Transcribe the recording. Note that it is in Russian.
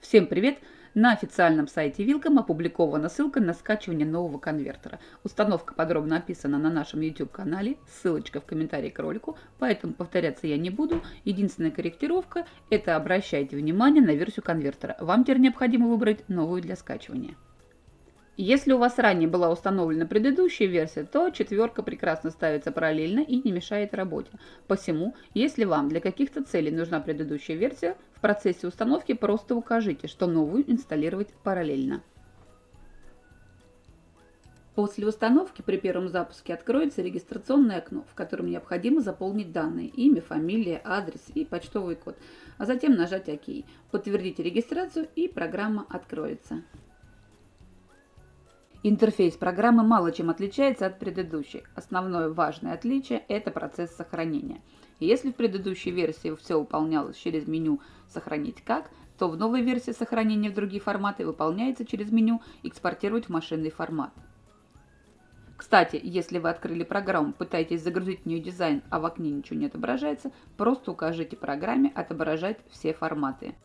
Всем привет! На официальном сайте Вилком опубликована ссылка на скачивание нового конвертера. Установка подробно описана на нашем YouTube-канале, ссылочка в комментарии к ролику, поэтому повторяться я не буду. Единственная корректировка – это обращайте внимание на версию конвертера. Вам теперь необходимо выбрать новую для скачивания. Если у вас ранее была установлена предыдущая версия, то четверка прекрасно ставится параллельно и не мешает работе. Посему, если вам для каких-то целей нужна предыдущая версия, в процессе установки просто укажите, что новую инсталлировать параллельно. После установки при первом запуске откроется регистрационное окно, в котором необходимо заполнить данные – имя, фамилия, адрес и почтовый код, а затем нажать ОК. Подтвердите регистрацию и программа откроется. Интерфейс программы мало чем отличается от предыдущей. Основное важное отличие – это процесс сохранения. Если в предыдущей версии все выполнялось через меню «Сохранить как», то в новой версии сохранения в другие форматы выполняется через меню «Экспортировать в машинный формат». Кстати, если вы открыли программу, пытаетесь загрузить в нее дизайн, а в окне ничего не отображается, просто укажите программе «Отображать все форматы».